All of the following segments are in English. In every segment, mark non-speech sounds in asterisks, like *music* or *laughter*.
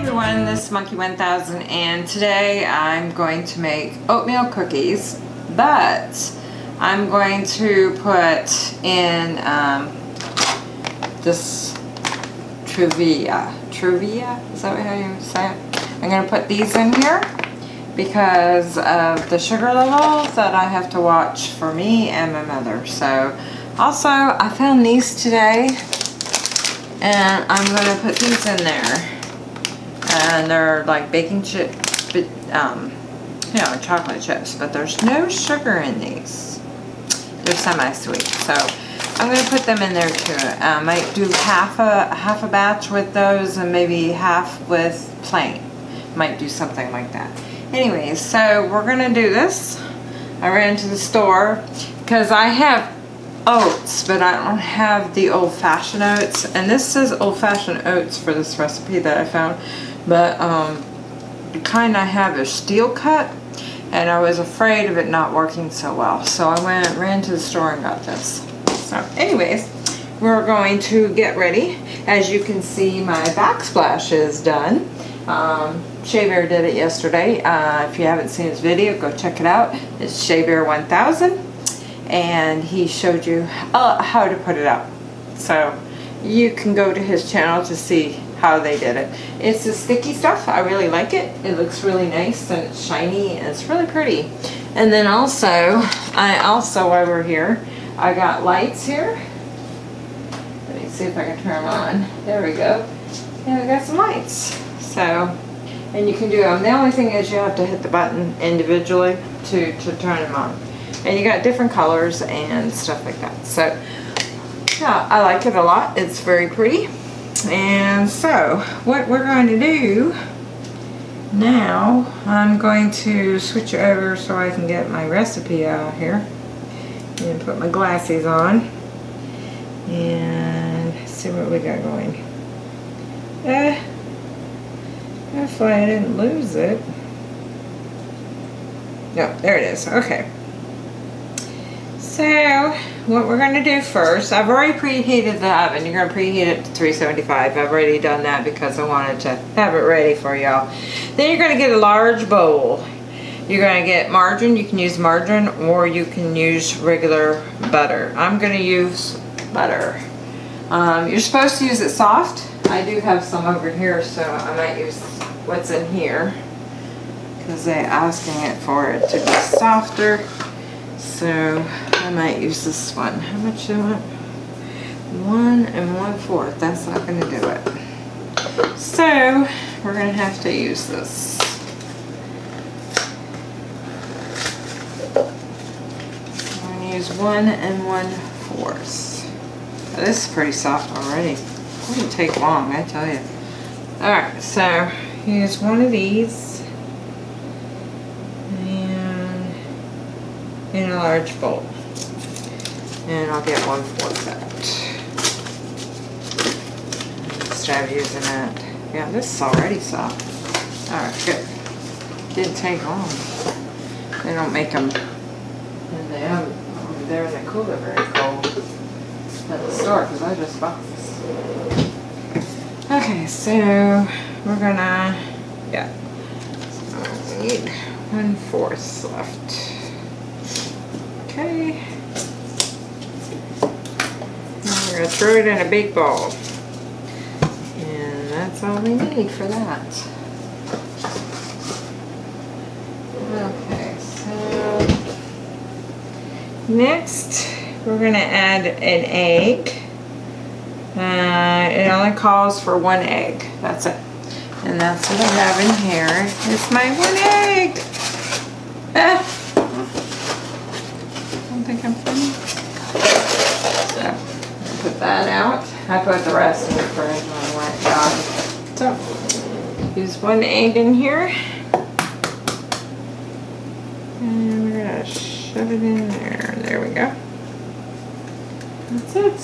everyone, this is Monkey 1000 and today I'm going to make oatmeal cookies but I'm going to put in um, this Truvia. Truvia? Is that how you say it? I'm going to put these in here because of the sugar levels that I have to watch for me and my mother. So also I found these today and I'm going to put these in there and they're like baking chip, um, you know, chocolate chips, but there's no sugar in these. They're semi-sweet, so I'm going to put them in there too. I might do half a half a batch with those and maybe half with plain. Might do something like that. Anyways, so we're going to do this. I ran to the store because I have oats, but I don't have the old-fashioned oats. And this says old-fashioned oats for this recipe that I found. But um, the kind I have is steel cut and I was afraid of it not working so well. So I went ran to the store and got this. So anyways, we're going to get ready. As you can see, my backsplash is done. Um, Shea Bear did it yesterday. Uh, if you haven't seen his video, go check it out. It's Shea Bear 1000 and he showed you uh, how to put it up. So you can go to his channel to see how they did it. It's the sticky stuff. I really like it. It looks really nice and it's shiny and it's really pretty. And then also, I also we're here, I got lights here. Let me see if I can turn them on. There we go. And I got some lights. So, and you can do them. The only thing is you have to hit the button individually to, to turn them on. And you got different colors and stuff like that. So, yeah, I like it a lot. It's very pretty. And so, what we're going to do now, I'm going to switch over so I can get my recipe out here. And put my glasses on. And see what we got going. Uh, hopefully I didn't lose it. No, there it is. Okay. So, what we're going to do first, I've already preheated the oven. You're going to preheat it to 375. I've already done that because I wanted to have it ready for y'all. Then you're going to get a large bowl. You're going to get margarine. You can use margarine or you can use regular butter. I'm going to use butter. Um, you're supposed to use it soft. I do have some over here, so I might use what's in here because they're asking it for it to be softer. So I might use this one. How much do I want? One and one fourth. That's not going to do it. So we're going to have to use this. I'm going to use one and one fourth. Oh, this is pretty soft already. It wouldn't take long, I tell you. Alright, so use one of these. in a large bowl. And I'll get one fourth that. Instead of using that. Yeah, this is already soft. Alright, good. Didn't take long. They don't make them in the. They're in the cooler very cold at the store because I just bought this. Okay, so we're gonna, yeah. So we need one fourth left. Okay. Now we're going to throw it in a big bowl. And that's all we need for that. Okay, so next we're going to add an egg. Uh, it only calls for one egg. That's it. And that's what I have in here. It's my one egg. Ah *laughs* think I'm funny. So, put that out. I put the rest in the fridge when I went jogging. So, use one egg in here. And we're gonna shove it in there. There we go. That's it.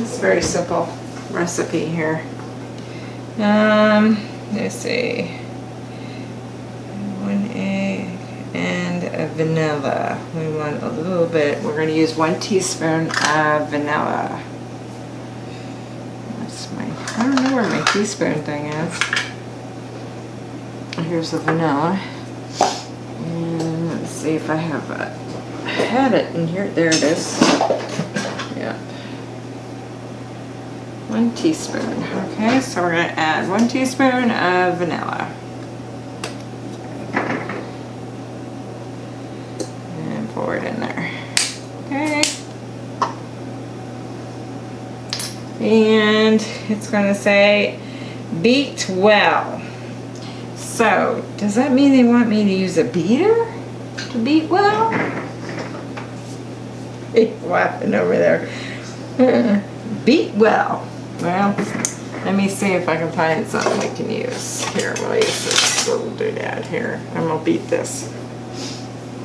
It's a very simple recipe here. Um, let's see. Vanilla. We want a little bit, we're going to use one teaspoon of vanilla. That's my I don't know where my teaspoon thing is. Here's the vanilla. And let's see if I have a, had it in here. There it is. Yeah. One teaspoon. Okay, so we're gonna add one teaspoon of vanilla. And pour it in there. Okay. It's gonna say beat well. So, does that mean they want me to use a beater to beat well? *laughs* Laughing over there. *laughs* beat well. Well, let me see if I can find something we can use. Here, we'll use this little doodad here. And we'll beat this.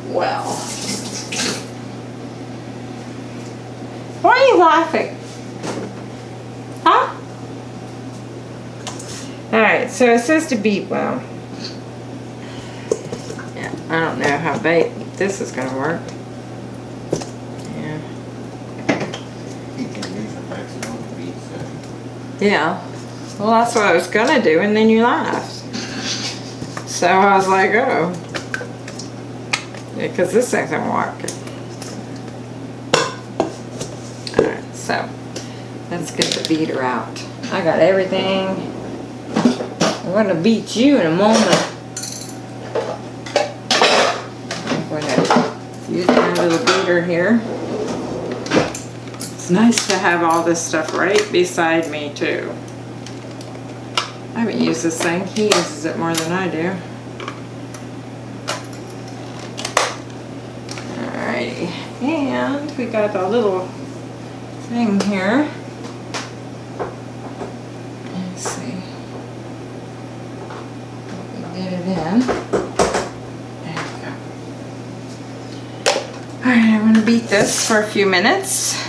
Well. Why are you laughing? Alright, so it says to beat well. Yeah, I don't know how bait this is going to work. Yeah. You can use the beat. Yeah. Well, that's what I was gonna do, and then you laughed. So I was like, oh. Yeah, because this isn't working. Alright, so let's get the beater out. I got everything. I'm gonna beat you in a moment. I'm gonna use my little beater here. It's nice to have all this stuff right beside me too. I haven't used this thing. He uses it more than I do. Alrighty. And we got a little thing here. Let's see. We can Get it in. There we go. Alright, I'm gonna beat this for a few minutes.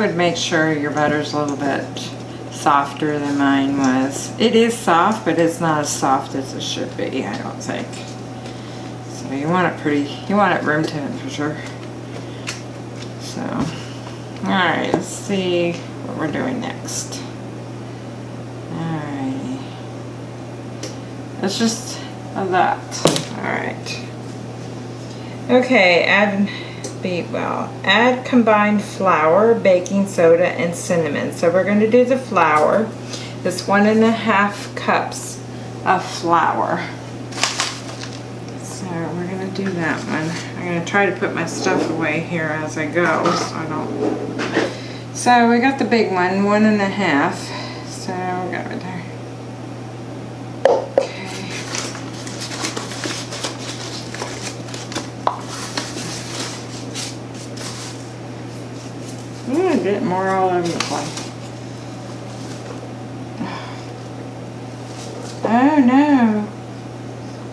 Would make sure your butter's a little bit softer than mine was. It is soft, but it's not as soft as it should be, I don't think. So you want it pretty, you want it room temperature. So, alright, let's see what we're doing next. Alrighty. Let's just that. Alright. Okay, add beat well. Add combined flour, baking soda, and cinnamon. So we're going to do the flour. This one and a half cups of flour. So we're going to do that one. I'm going to try to put my stuff away here as I go so I don't. So we got the big one, one and a half. So we got it there. Okay. Ooh, get more all over the place. Oh no.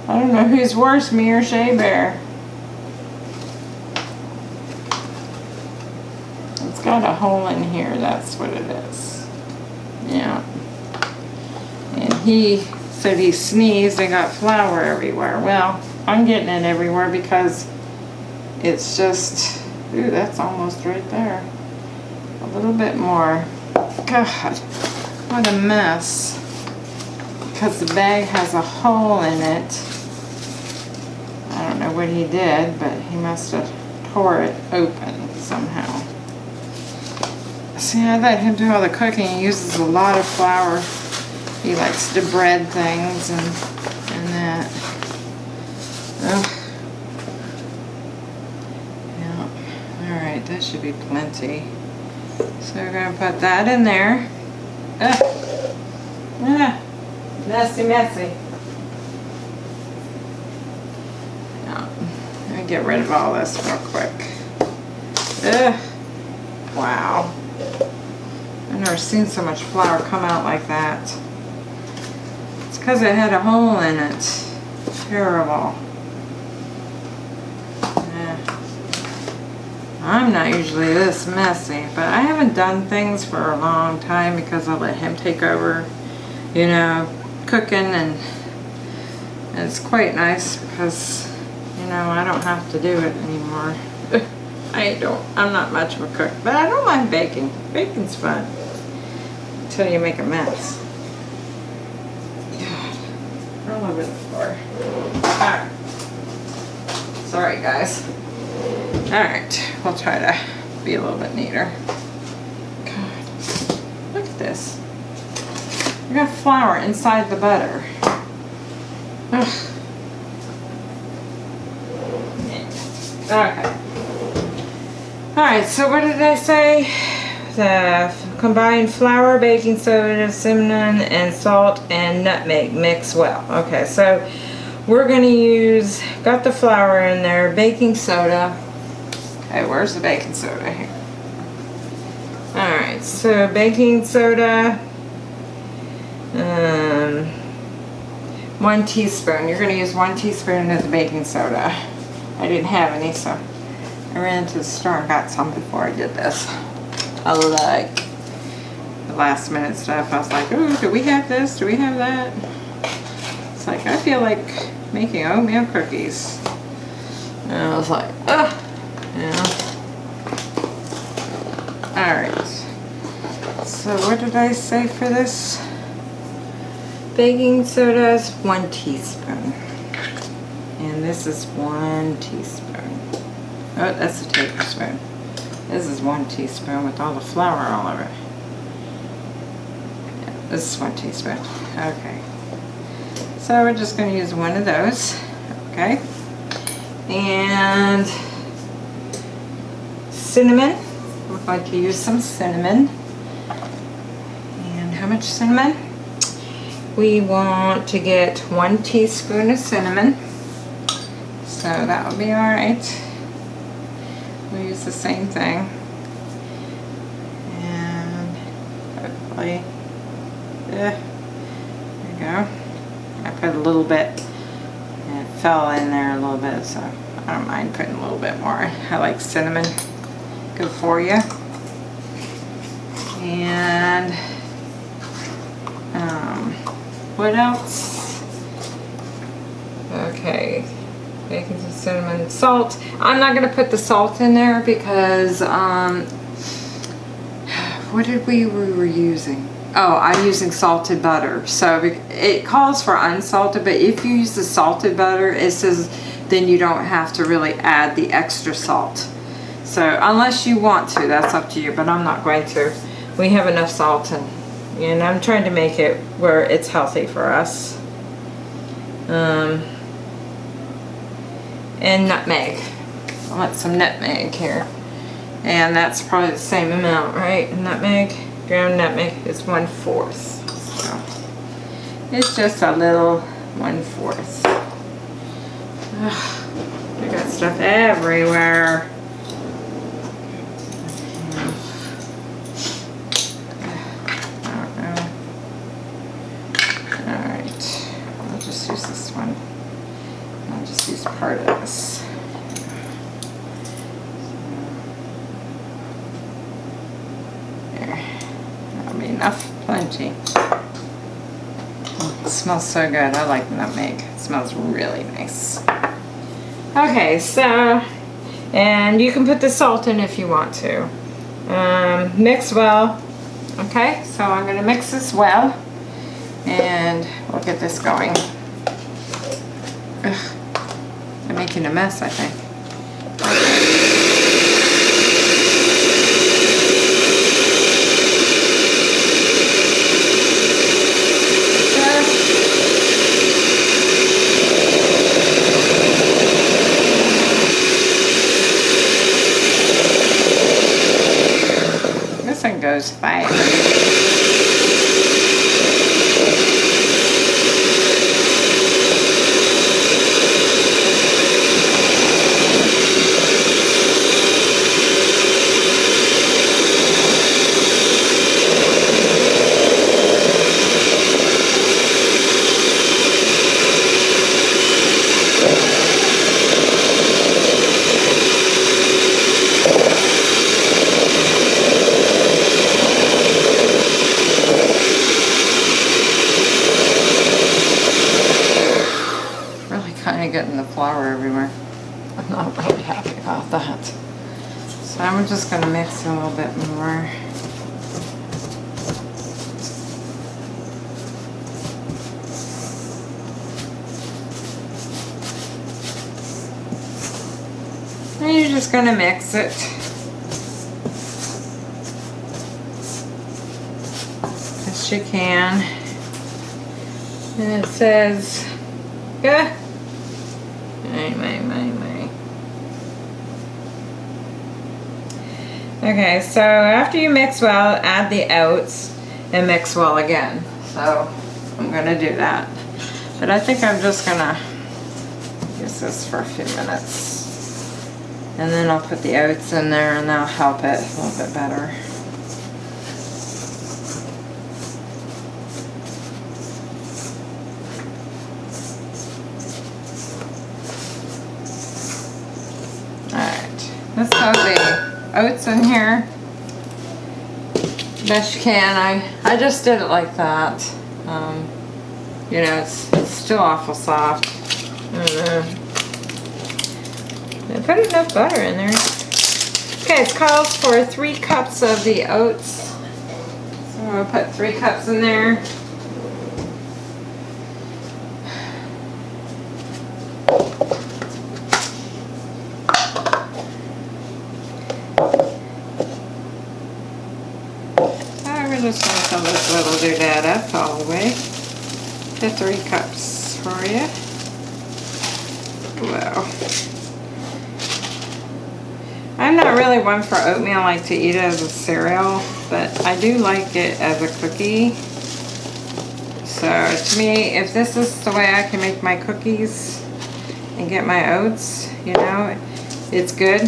I don't know who's worse, me or Shea Bear. It's got a hole in here, that's what it is. Yeah. And he said he sneezed and got flour everywhere. Well, I'm getting it everywhere because it's just, ooh, that's almost right there. Little bit more. God, what a mess. Because the bag has a hole in it. I don't know what he did, but he must have tore it open somehow. See, I let him do all the cooking. He uses a lot of flour. He likes to bread things and, and that. Yeah. Alright, that should be plenty. So we're going to put that in there. Ugh. Ah. Messy, messy. Let me get rid of all this real quick. Ugh. Wow. I've never seen so much flour come out like that. It's because it had a hole in it. Terrible. I'm not usually this messy, but I haven't done things for a long time because I let him take over, you know, cooking and it's quite nice because, you know, I don't have to do it anymore. *laughs* I don't, I'm not much of a cook, but I don't mind baking. Baking's fun until you make a mess. *sighs* God, all over the floor. Sorry guys. Alright, we'll try to be a little bit neater. God, look at this. We got flour inside the butter. Ugh. Okay. Alright, so what did I say? The combined flour, baking soda, cinnamon, and salt and nutmeg mix well. Okay, so we're going to use, got the flour in there, baking soda. Okay, where's the baking soda here? Alright, so baking soda, um, one teaspoon. You're going to use one teaspoon of the baking soda. I didn't have any, so I ran to the store and got some before I did this. I like the last minute stuff. I was like, oh, do we have this? Do we have that? It's like, I feel like making oatmeal cookies. And I was like, ugh. Yeah. Alright. So what did I say for this? Baking soda is one teaspoon. And this is one teaspoon. Oh, that's a tablespoon. This is one teaspoon with all the flour all over it. Yeah, this is one teaspoon. Okay. So we're just going to use one of those. Okay. And cinnamon. We're going to use some cinnamon. And how much cinnamon? We want to get one teaspoon of cinnamon. So that will be alright. We'll use the same thing. And hopefully, yeah, there you go. I put a little bit, and it fell in there a little bit, so I don't mind putting a little bit more. I like cinnamon, good for you. And um, what else? Okay, bacon, some cinnamon, salt. I'm not gonna put the salt in there because um, *sighs* what did we we were using? Oh, I'm using salted butter. So it calls for unsalted, but if you use the salted butter, it says then you don't have to really add the extra salt. So unless you want to, that's up to you, but I'm not going to. We have enough salt and, and I'm trying to make it where it's healthy for us. Um, and nutmeg. I want some nutmeg here. And that's probably the same amount, right? Nutmeg, ground nutmeg is one fourth. So it's just a little one fourth. Ugh, I got stuff everywhere. I don't know. Alright, I'll just use this one. I'll just use part of this. There. That'll be enough, plenty. Oh, It smells so good. I like nutmeg. It smells really nice. Okay, so, and you can put the salt in if you want to. Um, mix well. Okay, so I'm gonna mix this well and we'll get this going. Ugh, I'm making a mess, I think. This one goes fast. Really kind of getting the flour everywhere. I'm not really happy about that. So I'm just gonna mix a little bit more. And you're just gonna it. Best you can. And it says, yeah. May, may, may, may. Okay, so after you mix well, add the oats and mix well again. So I'm gonna do that. But I think I'm just gonna use this for a few minutes. And then I'll put the oats in there and that'll help it a little bit better. Alright, let's have the oats in here. Best you can. I, I just did it like that. Um, you know, it's, it's still awful soft. I don't know. Put enough butter in there. Okay, it calls for three cups of the oats. So I'm gonna put three cups in there. We're just gonna fill this little doodad up all the way to three cups for you. Wow. I'm not really one for oatmeal, I like to eat it as a cereal, but I do like it as a cookie. So to me, if this is the way I can make my cookies and get my oats, you know, it's good.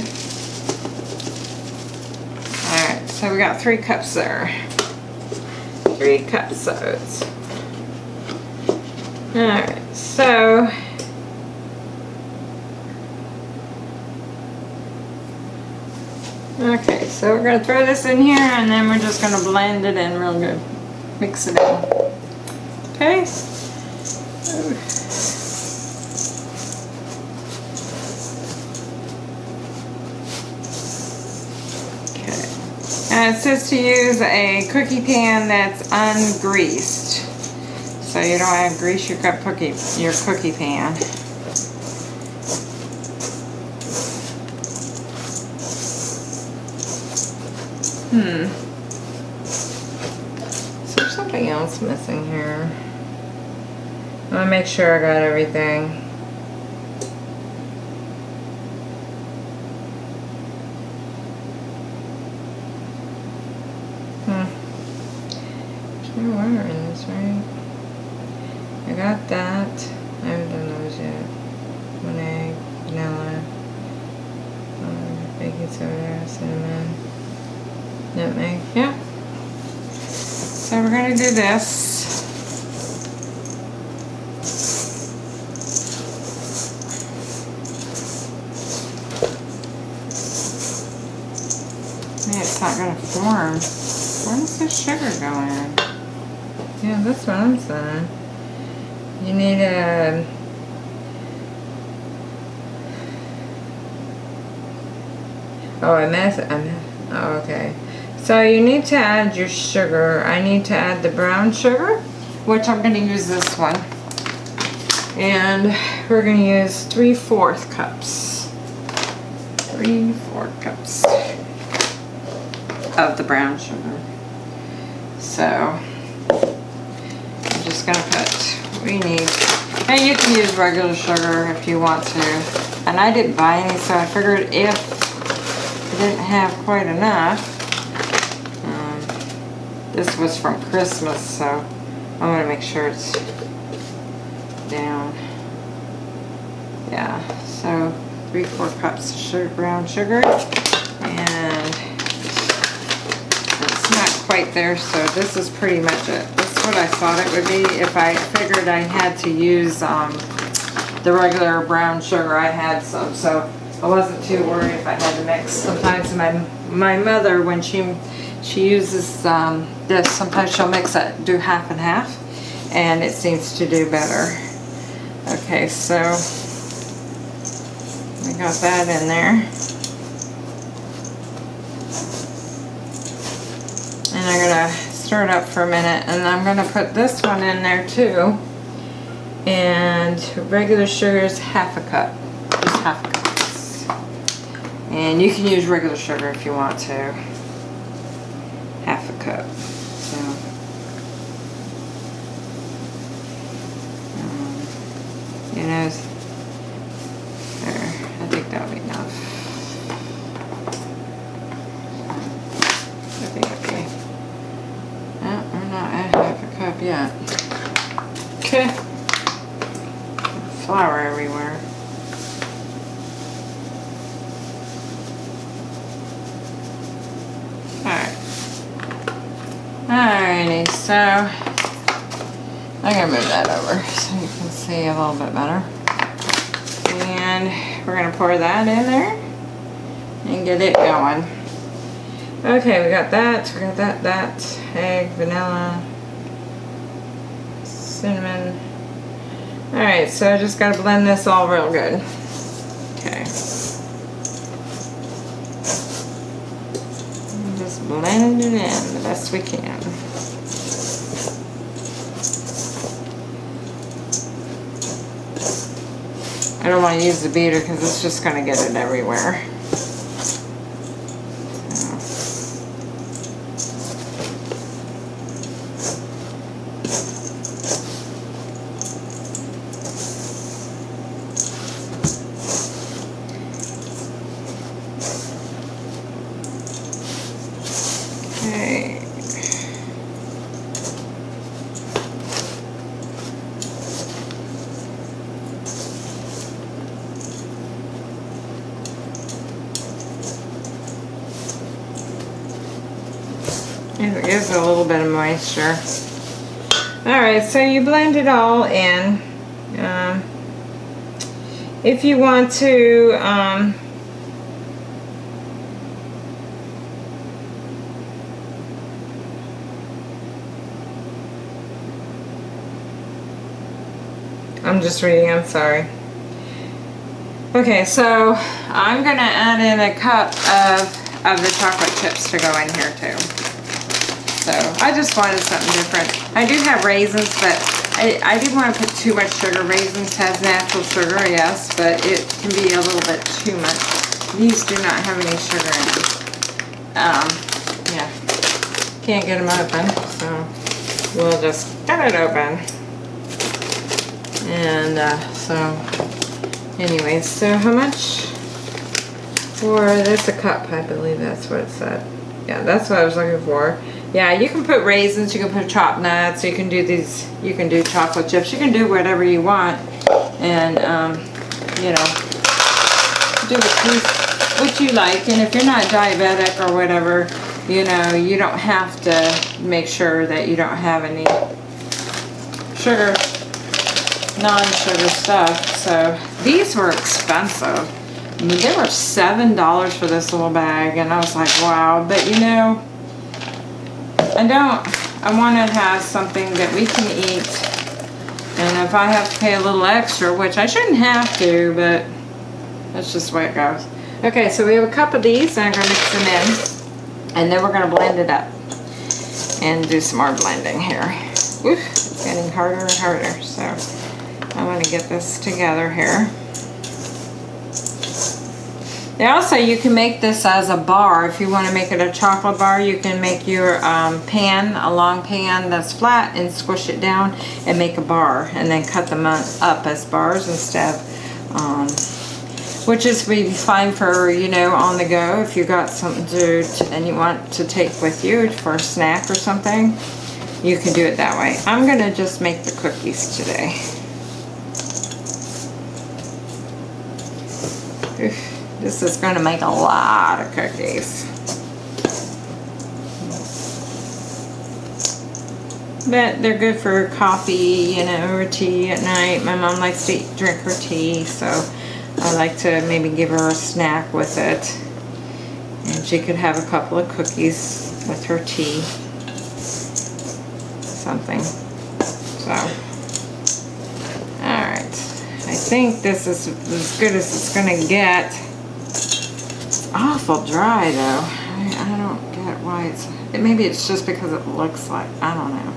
Alright, so we got three cups there. Three cups of oats. Alright, so Okay, so we're gonna throw this in here and then we're just gonna blend it in real good. Mix it in. Okay? Okay. And it says to use a cookie pan that's ungreased. So you don't have to grease your cookie your cookie pan. Hmm. Is there something else missing here? I want to make sure I got everything. Hmm. There's no wire in this, right? I got that. I haven't done those yet. One egg, vanilla, um, baking soda, cinnamon, nutmeg. Yeah. So we're gonna do this. Man, it's not gonna form. Where's the sugar going? Yeah, that's what I'm saying. You need a Oh, I. I mess. Oh, okay. So you need to add your sugar. I need to add the brown sugar, which I'm going to use this one. And we're going to use 3 fourth cups. 3 fourth cups of the brown sugar. So just to put we need. And you can use regular sugar if you want to. And I didn't buy any, so I figured if I didn't have quite enough. Um, this was from Christmas, so I want to make sure it's down. Yeah, so three, four cups of sugar, brown sugar. And it's not quite there, so this is pretty much it. What I thought it would be if I figured I had to use um, the regular brown sugar. I had some, so I wasn't too worried if I had to mix. Sometimes my my mother, when she she uses um, this, sometimes she'll mix it, do half and half, and it seems to do better. Okay, so we got that in there. And I'm gonna stir it up for a minute, and I'm gonna put this one in there too. And regular sugar is half a cup, just half a cup. And you can use regular sugar if you want to. Half a cup. So, um, you know, there. I think that'll be enough. I think it'll be. No, we're not at half a cup yet. Okay. Flour everywhere. Alrighty, so I'm gonna move that over so you can see a little bit better. And we're gonna pour that in there and get it going. Okay, we got that, we got that, that, egg, vanilla, cinnamon. Alright, so I just gotta blend this all real good. Okay. Just blend it in the best we can. I don't want to use the beater because it's just going to get it everywhere. Okay. It gives it a little bit of moisture. Alright, so you blend it all in. Um, if you want to, um, I'm just reading, I'm sorry. Okay, so I'm gonna add in a cup of, of the chocolate chips to go in here too. So I just wanted something different. I do have raisins, but I, I didn't want to put too much sugar. Raisins has natural sugar, yes, but it can be a little bit too much. These do not have any sugar in them. Um, yeah, can't get them open, so we'll just cut it open. And uh, so, anyways, so how much for that's a cup? I believe that's what it said. Yeah, that's what I was looking for. Yeah, you can put raisins, you can put chopped nuts, you can do these, you can do chocolate chips, you can do whatever you want. And, um, you know, do what you, what you like. And if you're not diabetic or whatever, you know, you don't have to make sure that you don't have any sugar, non-sugar stuff. So these were expensive. I mean, they were $7 for this little bag. And I was like, wow. But you know, I don't, I want to have something that we can eat. And if I have to pay a little extra, which I shouldn't have to, but that's just the way it goes. Okay, so we have a cup of these, and I'm going to mix them in. And then we're going to blend it up. And do some more blending here. Oof, it's getting harder and harder. So I'm going to get this together here. Also you can make this as a bar. If you want to make it a chocolate bar, you can make your um, pan, a long pan that's flat and squish it down and make a bar. And then cut them up as bars instead um, which is really fine for, you know, on the go. If you got something to, to, and you want to take with you for a snack or something, you can do it that way. I'm going to just make the cookies today. Oof. This is going to make a lot of cookies. But they're good for coffee, you know, or tea at night. My mom likes to drink her tea, so I like to maybe give her a snack with it. And she could have a couple of cookies with her tea. Something. So, alright. I think this is as good as it's going to get awful dry though. I, I don't get why it's, it, maybe it's just because it looks like, I don't know.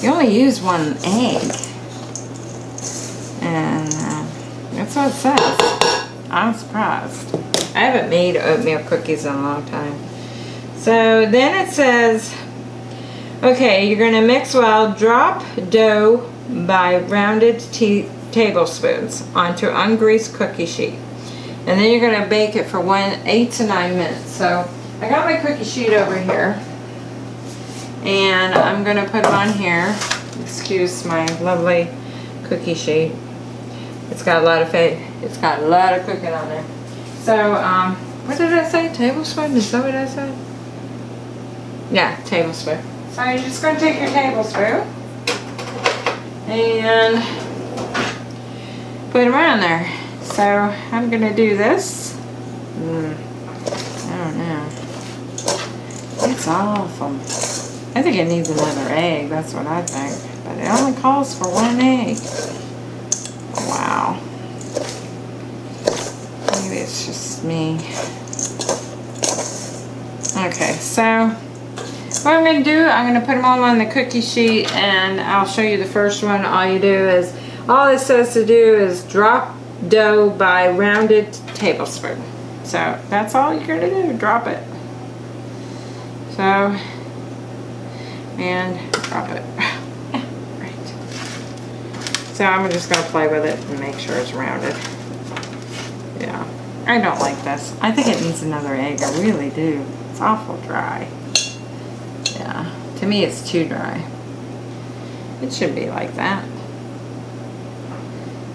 You only use one egg. And uh, that's what it says. I'm surprised. I haven't made oatmeal cookies in a long time. So then it says, okay, you're to mix well, drop dough by rounded tablespoons onto ungreased cookie sheet. And then you're going to bake it for one, eight to nine minutes. So I got my cookie sheet over here. And I'm going to put it on here. Excuse my lovely cookie sheet. It's got a lot of fat. It's got a lot of cooking on there. So, um, what did I say? Tablespoon? Is that what I said? Yeah, tablespoon. So you're just going to take your tablespoon and put them around there. So I'm going to do this. Mm, I don't know. It's awful. I think it needs another egg. That's what I think. But it only calls for one egg. Wow. Maybe it's just me. Okay, so what I'm going to do, I'm going to put them all on the cookie sheet and I'll show you the first one. All you do is, all it says to do is drop dough by rounded tablespoon. So that's all you're to do, drop it. So, and drop it. *laughs* right. So I'm just going to play with it and make sure it's rounded. Yeah, I don't like this. I think it needs another egg, I really do. It's awful dry. Yeah, to me it's too dry. It should be like that.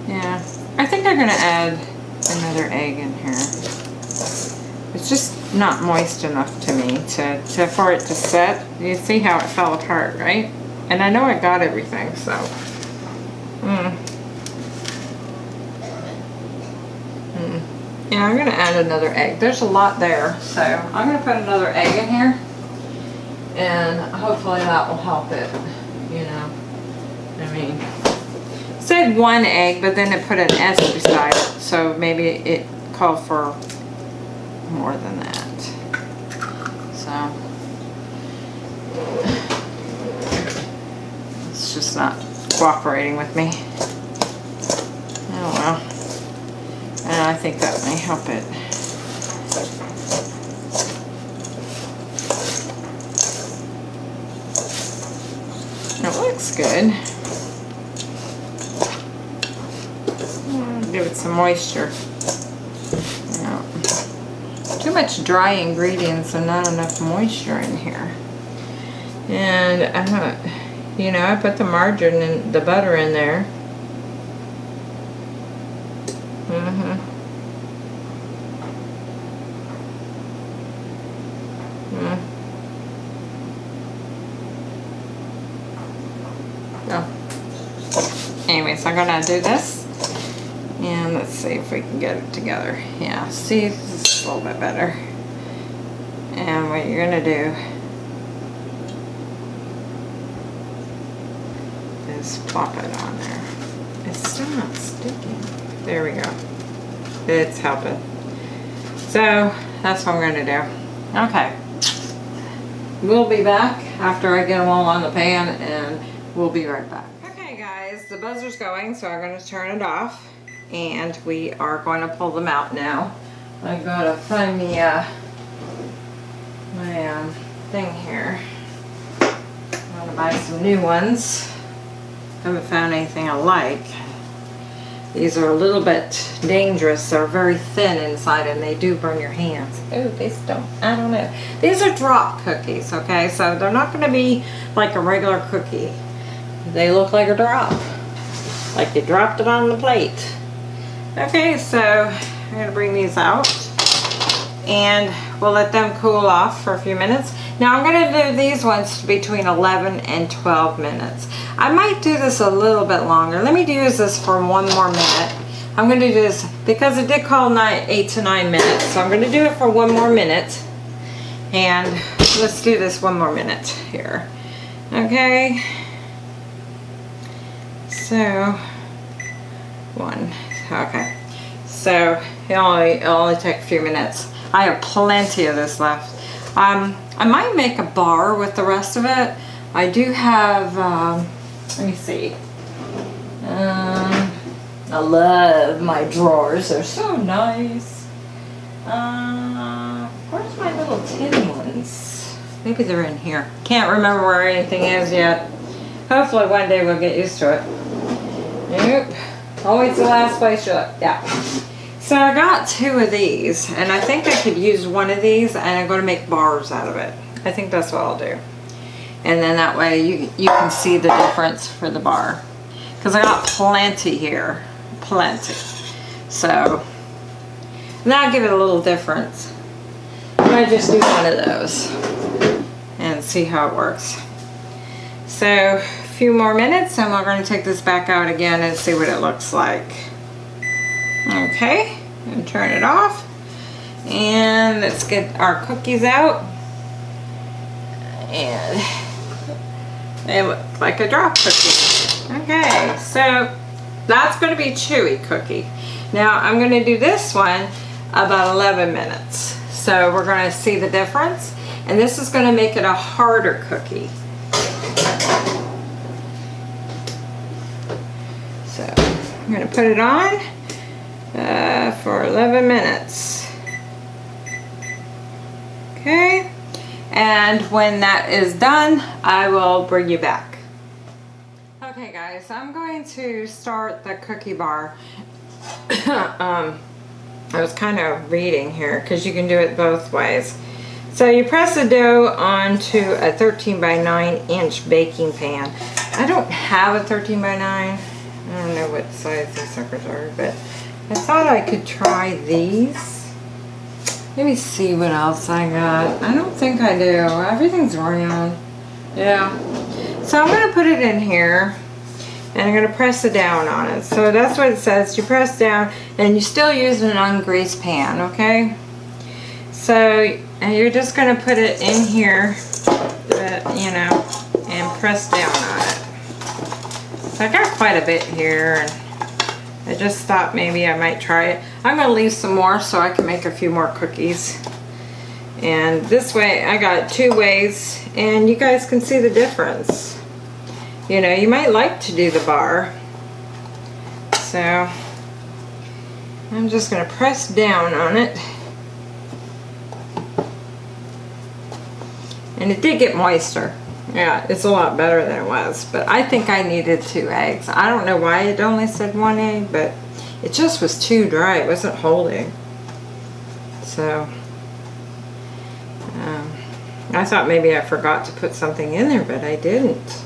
Yeah, I think I'm going to add another egg in here. It's just not moist enough to me to, to for it to set. You see how it fell apart, right? And I know I got everything, so. Mm. Mm. Yeah, I'm going to add another egg. There's a lot there, so I'm going to put another egg in here. And hopefully that will help it, you know. I mean, said one egg, but then it put an S beside it, so maybe it called for more than that. So, it's just not cooperating with me. Oh well. And I think that may help it. It looks good. Give it some moisture. Yeah. Too much dry ingredients and not enough moisture in here. And I don't, you know, I put the margarine and the butter in there. Mm-hmm. Mm. Oh. Anyways, I'm gonna do this. Let's see if we can get it together. Yeah, see, this is a little bit better. And what you're gonna do is plop it on there. It's still not sticking. There we go. It's helping. So that's what I'm gonna do. Okay. We'll be back after I get them all on the pan and we'll be right back. Okay guys, the buzzer's going so I'm gonna turn it off and we are going to pull them out now. I gotta find me uh, my um, thing here. I'm gonna buy some new ones. Haven't found anything I like. These are a little bit dangerous. They're very thin inside and they do burn your hands. Oh, these don't, I don't know. These are drop cookies, okay? So they're not gonna be like a regular cookie. They look like a drop. Like you dropped it on the plate. Okay, so I'm gonna bring these out and we'll let them cool off for a few minutes. Now I'm gonna do these ones between 11 and 12 minutes. I might do this a little bit longer. Let me use this for one more minute. I'm gonna do this because it did call nine, eight to nine minutes. So I'm gonna do it for one more minute. And let's do this one more minute here. Okay. So, one, okay. So, it only, it only take a few minutes. I have plenty of this left. Um, I might make a bar with the rest of it. I do have, um, let me see. Um, I love my drawers. They're so nice. Uh, where's my little tin ones? Maybe they're in here. Can't remember where anything is yet. Hopefully one day we'll get used to it. Nope. Oh, Always the last place you look. Yeah. So I got two of these and I think I could use one of these and I'm going to make bars out of it. I think that's what I'll do. And then that way you, you can see the difference for the bar. Because I got plenty here. Plenty. So, now give it a little difference. I just do one of those and see how it works. So, few more minutes and we're going to take this back out again and see what it looks like. Okay, and turn it off. And let's get our cookies out. And they look like a drop cookie. Okay, so that's going to be chewy cookie. Now I'm going to do this one about 11 minutes. So we're going to see the difference. And this is going to make it a harder cookie. So I'm going to put it on uh, for 11 minutes. Okay, and when that is done, I will bring you back. Okay guys, I'm going to start the cookie bar. *coughs* um, I was kind of reading here because you can do it both ways. So you press the dough onto a 13 by 9 inch baking pan. I don't have a 13 by 9. I don't know what size these suckers are, but I thought I could try these. Let me see what else I got. I don't think I do. Everything's round. Yeah. So I'm going to put it in here and I'm going to press it down on it. So that's what it says. You press down and you still use an ungreased pan, okay? So you're just going to put it in here, uh, you know, and press down on it. So I got quite a bit here. And I just thought maybe I might try it. I'm going to leave some more so I can make a few more cookies. And this way I got two ways and you guys can see the difference. You know, you might like to do the bar. So I'm just going to press down on it. And it did get moister. Yeah, it's a lot better than it was, but I think I needed two eggs. I don't know why it only said one egg, but it just was too dry. It wasn't holding. So, um, I thought maybe I forgot to put something in there, but I didn't.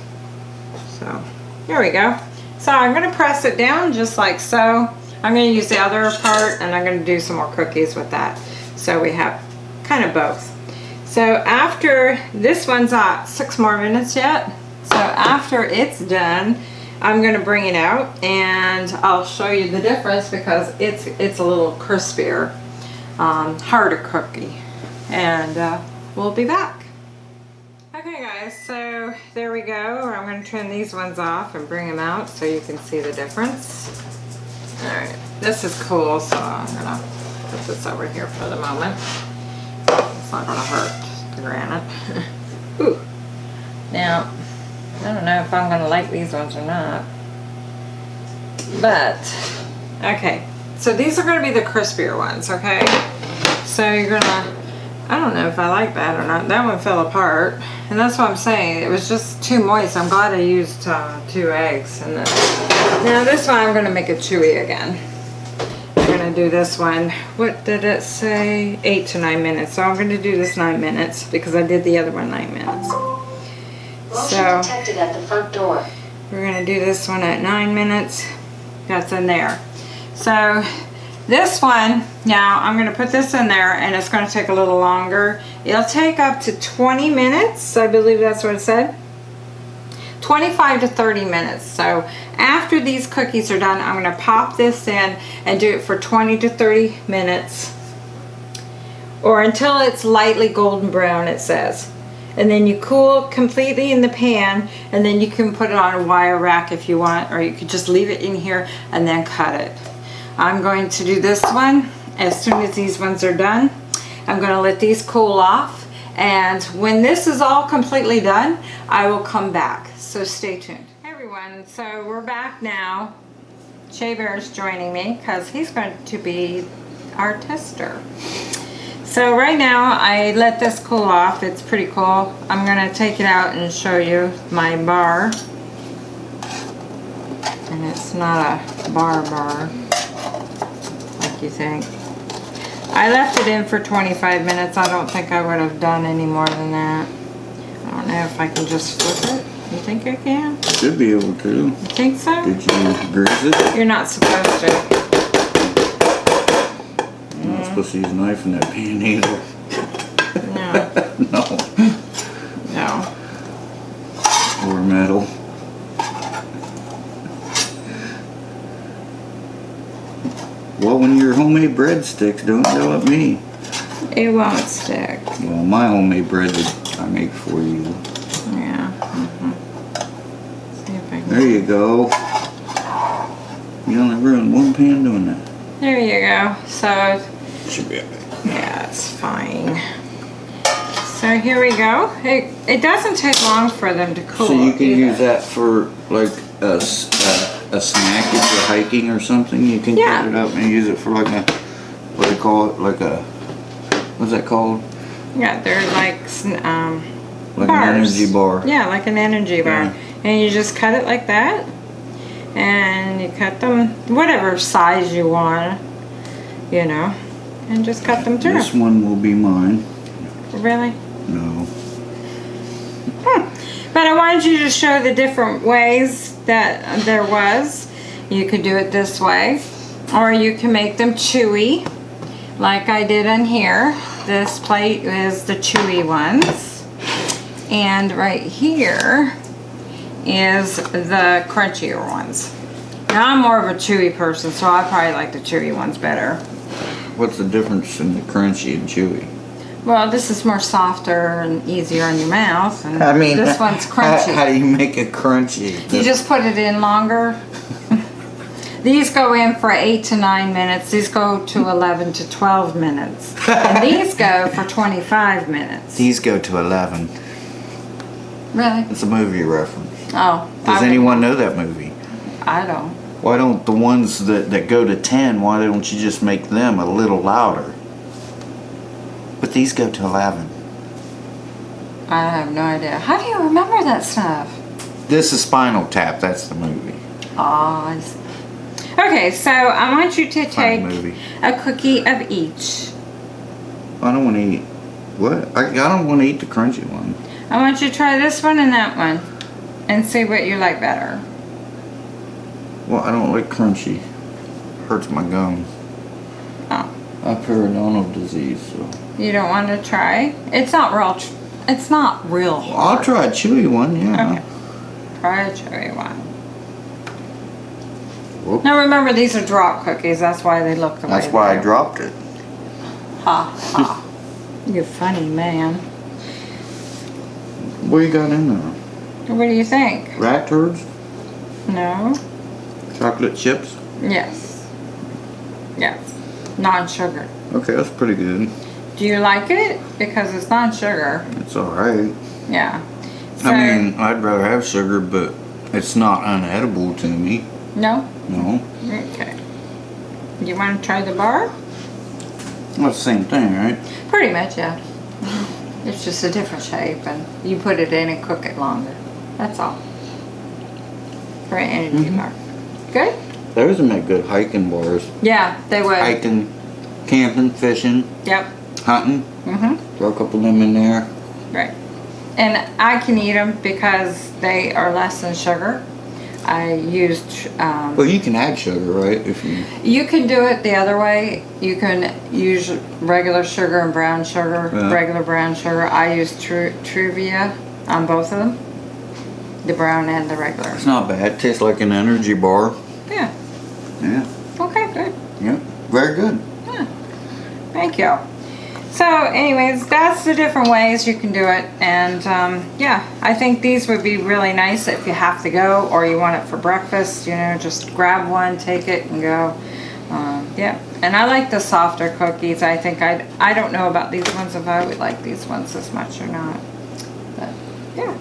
So, here we go. So I'm gonna press it down just like so. I'm gonna use the other part and I'm gonna do some more cookies with that. So we have kind of both. So after, this one's at six more minutes yet. So after it's done, I'm gonna bring it out and I'll show you the difference because it's it's a little crispier, um, harder cookie. And uh, we'll be back. Okay guys, so there we go. I'm gonna turn these ones off and bring them out so you can see the difference. All right, this is cool, so I'm gonna put this over here for the moment. It's not gonna hurt the granite. *laughs* Ooh. Now, I don't know if I'm gonna like these ones or not. But, okay. So these are gonna be the crispier ones, okay? So you're gonna, I don't know if I like that or not. That one fell apart. And that's what I'm saying. It was just too moist. I'm glad I used uh, two eggs. And then, now this one I'm gonna make it chewy again. I'm gonna do this one. What did it say? Eight to nine minutes. So I'm gonna do this nine minutes because I did the other one nine minutes. So- detected at the front door. We're gonna do this one at nine minutes. That's in there. So this one, now I'm gonna put this in there and it's gonna take a little longer. It'll take up to 20 minutes. I believe that's what it said. 25 to 30 minutes. So after these cookies are done, I'm gonna pop this in and do it for 20 to 30 minutes. Or until it's lightly golden brown it says. And then you cool completely in the pan and then you can put it on a wire rack if you want or you could just leave it in here and then cut it. I'm going to do this one. As soon as these ones are done I'm going to let these cool off and when this is all completely done I will come back so stay tuned hey everyone so we're back now Bear is joining me because he's going to be our tester so right now I let this cool off. It's pretty cool. I'm going to take it out and show you my bar. And it's not a bar bar like you think. I left it in for 25 minutes. I don't think I would have done any more than that. I don't know if I can just flip it. You think I can? Should be able to. You think so? Did you grease it? You're not supposed to. I'm not supposed to use a knife in that pan either. No. *laughs* No. No. Or metal. Your homemade breadsticks don't yell at me. It won't stick. Well, my homemade bread that I make for you. Yeah. mhm. See if I can. There you go. You only ruined one pan doing that. There you go. So, Should be okay. yeah, it's fine. So here we go. It, it doesn't take long for them to cool. So you can either. use that for like a, s- a- snack if you're hiking or something. You can Yeah. cut it up and use it for like a, what do they call it? Like a, what's that called? Yeah, they're like, um, Like bars. an energy bar. Yeah, like an energy bar. Yeah. And you just cut it like that. And you cut them whatever size you want, you know, and just cut them through. This one will be mine. Really? No. But I wanted you to show the different ways that there was. You could do it this way, or you can make them chewy, like I did in here. This plate is the chewy ones. And right here is the crunchier ones. Now I'm more of a chewy person, so I probably like the chewy ones better. What's the difference in the crunchy and chewy? Well, this is more softer and easier on your mouth, and I mean, this one's crunchy. how do you make it crunchy? You just put it in longer. *laughs* These go in for eight to nine minutes. These go to 11 to 12 minutes. And these go for 25 minutes. These go to 11. Really? It's a movie reference. Oh. Does I, anyone know that movie? I don't. Why don't the ones that, that go to 10, why don't you just make them a little louder? But these go to 11. I have no idea. How do you remember that stuff? This is Spinal Tap. That's the movie. Oh. Okay, so I want you to take a cookie of each. I don't want to eat. What? I, I don't want to eat the crunchy one. I want you to try this one and that one and see what you like better. Well, I don't like crunchy. Hurts my gums. I periodontal disease, so. you don't want to try? It's not real. Tr- it's not real. I'll try a chewy one, yeah. Okay. Try a chewy one. Whoop. Now remember, these are drop cookies. That's why they look the way. That's why I dropped it. Ha ha. you funny man. What you got in there? What do you think? Rat turds? No. Chocolate chips? Yes. Yes. Non-sugar. Okay, that's pretty good. Do you like it? Because it's non-sugar. It's alright. Yeah. So, I mean, I'd rather have sugar, but it's not unedible to me. no. No. Okay. You want to try the bar? Well, the same thing, right? Pretty much, yeah. It's just a different shape, and you put it in and cook it longer. That's all. For an energy Mhm. bar. Good. Those would make good hiking bars. Yeah, they would. Hiking, camping, fishing, Yep. hunting. Mm-hmm. Throw a couple of them in there. Right. And I can eat them because they are less than sugar. I used. Um, Well, you can add sugar, right? If you. You can do it the other way. You can use regular sugar and brown sugar, Yeah. regular brown sugar. I use Tru- Truvia on both of them, the brown and the regular. It's not bad. tastes like an energy bar. Yeah. Yeah. Okay. Good. Yeah. Very good. Yeah. Thank you. So, anyways, that's the different ways you can do it, and um, yeah, I think these would be really nice if you have to go or you want it for breakfast. You know, just grab one, take it, and go. Um, yeah, and I like the softer cookies. I think I I don't know about these ones if I would like these ones as much or not, but yeah.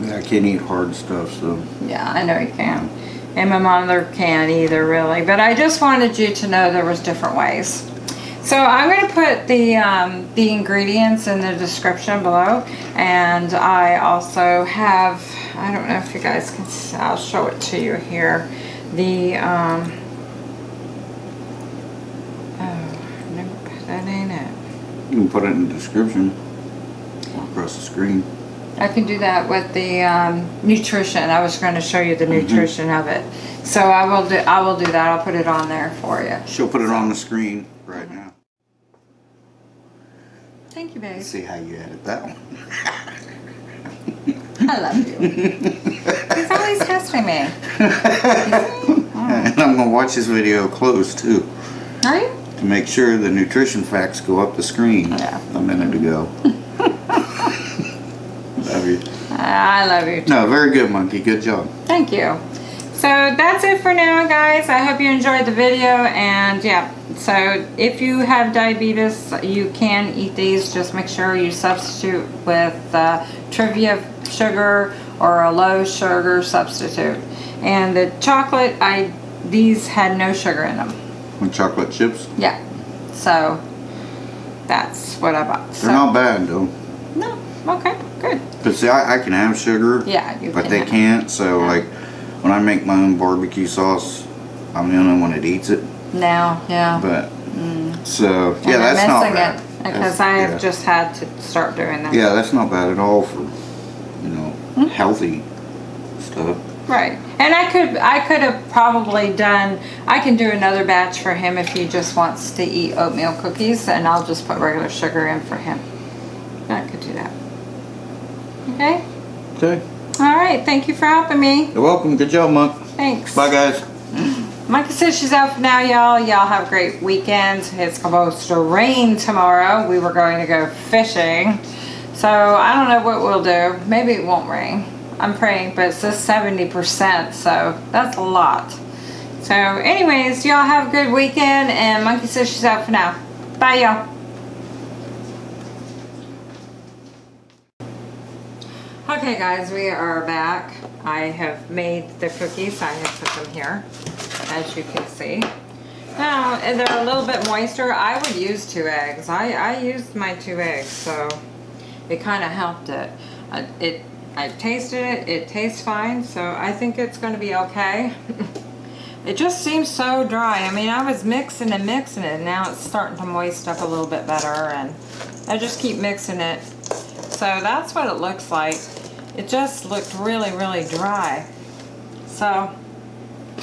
Yeah, I can't eat hard stuff, so. Yeah, I know you can. And my mother can't either, really. But I just wanted you to know there was different ways. So I'm going to put the um, the ingredients in the description below, and I also have I don't know if you guys can. See, I'll show it to you here. The um, oh, nope, that ain't it. You can put it in the description. Across the screen. I can do that with the um, nutrition. I was going to show you the Mm-hmm. nutrition of it. So I will do. I will do that. I'll put it on there for you. She'll put it on the screen right now. Thank you, babe. Let's see how you edit that one. I love you. He's always testing me. and I'm gonna watch this video close too Are you? to make sure the nutrition facts go up the screen Yeah. a minute ago. *laughs* Love you. I love you. Too. No, very good, monkey. Good job. Thank you. So that's it for now, guys. I hope you enjoyed the video. And yeah, so if you have diabetes, you can eat these. Just make sure you substitute with uh, Truvia sugar or a low sugar substitute. And the chocolate, I these had no sugar in them. With chocolate chips, Yeah. So that's what I bought. they're So, not bad though. No. Okay. Good. But see, I, I can have sugar, Yeah. You but can they can't. So Yeah. like, when I make my own barbecue sauce, I'm the only one that eats it. Now. Yeah. But so And yeah, that's not bad. it because I have yeah. just had to start doing that. Yeah, that's not bad at all for you know Hmm? healthy stuff. Right. And I could I could have probably done I can do another batch for him if he just wants to eat oatmeal cookies and I'll just put regular sugar in for him. I could do that. Okay? Okay, All right. Thank you for helping me. you're welcome. Good job, Monk. Thanks. Bye, guys. Monkey says she's out for now, y'all. Y'all have a great weekend. It's supposed to rain tomorrow. We were going to go fishing. So I don't know what we'll do. Maybe it won't rain. I'm praying, but it says 70%, so that's a lot. So anyways, y'all have a good weekend and Monkey says she's out for now. Bye y'all. Okay guys, we are back. I have made the cookies. I have put them here, as you can see. Now, they're a little bit moister. I would use two eggs. I, I used my two eggs, so it kind of helped it. I, it I tasted it. It tastes fine, so I think it's going to be okay. *laughs* it just seems so dry. I mean, I was mixing and mixing it. And now it's starting to moist up a little bit better, and I just keep mixing it. So that's what it looks like. It just looked really, really dry. So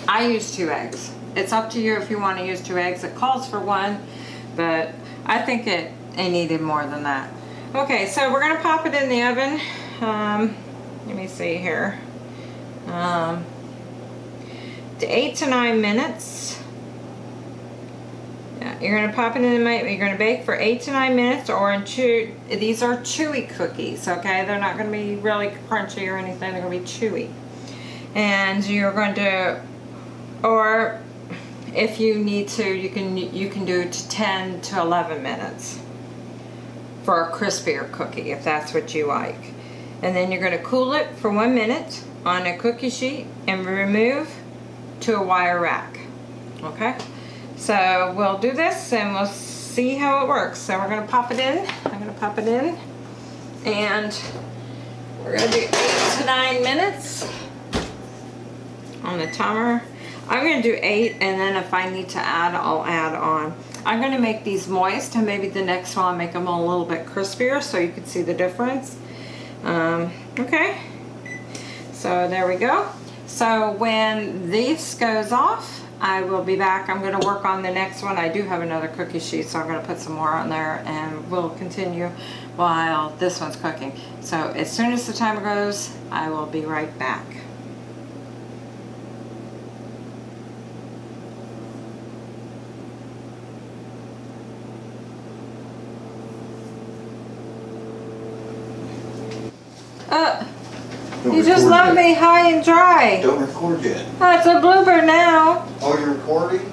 I use two eggs. It's up to you if you want to use two eggs. It calls for one, but I think it, it needed more than that. Okay, so we're gonna pop it in the oven. Um, let me see here. Um, to eight to nine minutes. You're gonna pop it in the You're gonna bake for eight to nine minutes, or in chew. These are chewy cookies. Okay, they're not gonna be really crunchy or anything. They're gonna be chewy, and you're going to, or if you need to, you can you can do to ten to eleven minutes for a crispier cookie if that's what you like. And then you're going to cool it for one minute on a cookie sheet and remove to a wire rack. Okay? So we'll do this and we'll see how it works. So we're to pop it in. I'm to pop it in. And we're to do eight to nine minutes on the timer. I'm to do eight and then if I need to add, I'll add on. I'm to make these moist and maybe the next one I'll make them a little bit crispier so you can see the difference. Um, okay, so there we go. So when this goes off, I will be back. I'm going to work on the next one. I do have another cookie sheet, so I'm going to put some more on there and we'll continue while this one's cooking. So as soon as the timer goes, I will be right back. Just left yet. me high and dry. Don't record yet. That's a blooper now. Oh, you're recording?